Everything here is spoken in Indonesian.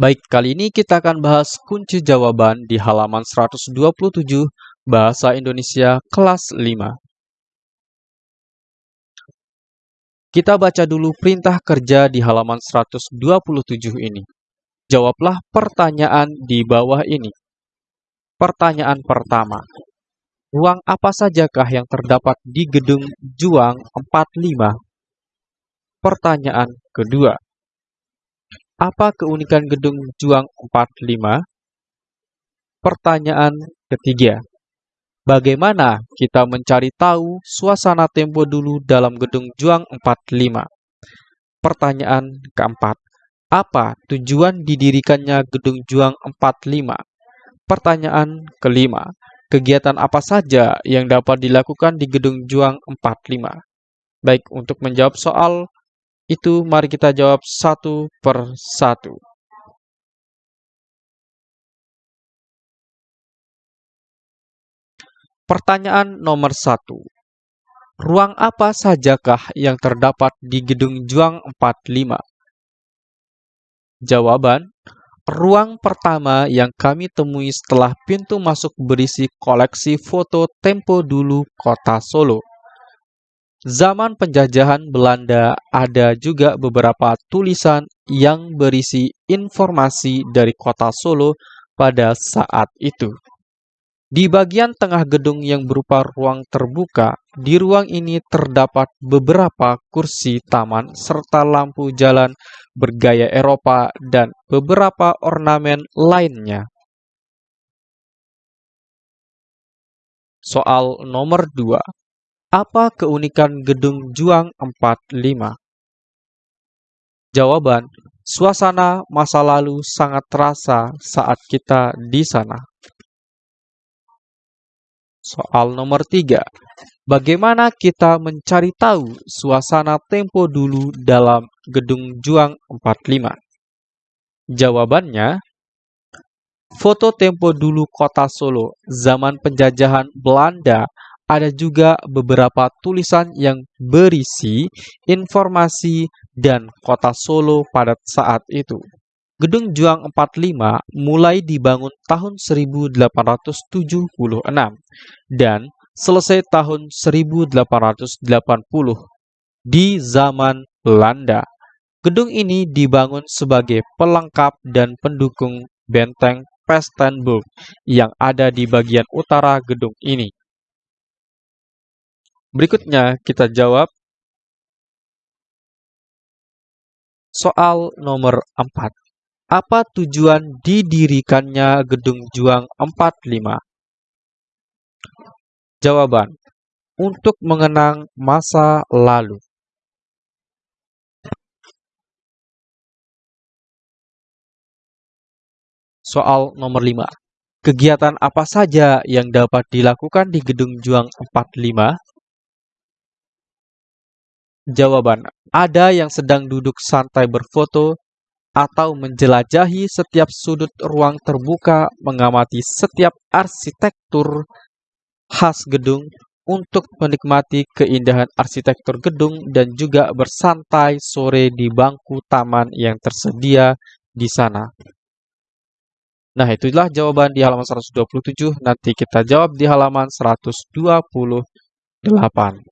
Baik, kali ini kita akan bahas kunci jawaban di halaman 127 Bahasa Indonesia kelas 5. Kita baca dulu perintah kerja di halaman 127 ini. Jawablah pertanyaan di bawah ini. Pertanyaan pertama. Ruang apa sajakah yang terdapat di gedung Juang 45? Pertanyaan kedua. Apa keunikan gedung Juang 45? Pertanyaan ketiga. Bagaimana kita mencari tahu suasana tempo dulu dalam gedung Juang 45? Pertanyaan keempat. Apa tujuan didirikannya gedung Juang 45? Pertanyaan kelima. Kegiatan apa saja yang dapat dilakukan di gedung Juang 45? Baik, untuk menjawab soal itu mari kita jawab satu per satu. Pertanyaan nomor satu. Ruang apa sajakah yang terdapat di Gedung Juang 45? Jawaban, ruang pertama yang kami temui setelah pintu masuk berisi koleksi foto tempo dulu kota Solo. Zaman penjajahan Belanda ada juga beberapa tulisan yang berisi informasi dari kota Solo pada saat itu. Di bagian tengah gedung yang berupa ruang terbuka, di ruang ini terdapat beberapa kursi taman serta lampu jalan bergaya Eropa dan beberapa ornamen lainnya. Soal nomor 2. Apa keunikan gedung Juang 45? Jawaban, suasana masa lalu sangat terasa saat kita di sana. Soal nomor 3. Bagaimana kita mencari tahu suasana tempo dulu dalam gedung Juang 45? Jawabannya, foto tempo dulu kota Solo zaman penjajahan Belanda ada juga beberapa tulisan yang berisi informasi dan kota Solo pada saat itu. Gedung Juang 45 mulai dibangun tahun 1876 dan selesai tahun 1880 di zaman Belanda. Gedung ini dibangun sebagai pelengkap dan pendukung benteng Pestenburg yang ada di bagian utara gedung ini. Berikutnya kita jawab soal nomor 4. Apa tujuan didirikannya Gedung Juang 45? Jawaban, untuk mengenang masa lalu. Soal nomor 5. Kegiatan apa saja yang dapat dilakukan di Gedung Juang 45? Jawaban, ada yang sedang duduk santai berfoto atau menjelajahi setiap sudut ruang terbuka, mengamati setiap arsitektur khas gedung untuk menikmati keindahan arsitektur gedung dan juga bersantai sore di bangku taman yang tersedia di sana. Nah, itulah jawaban di halaman 127. Nanti kita jawab di halaman 128.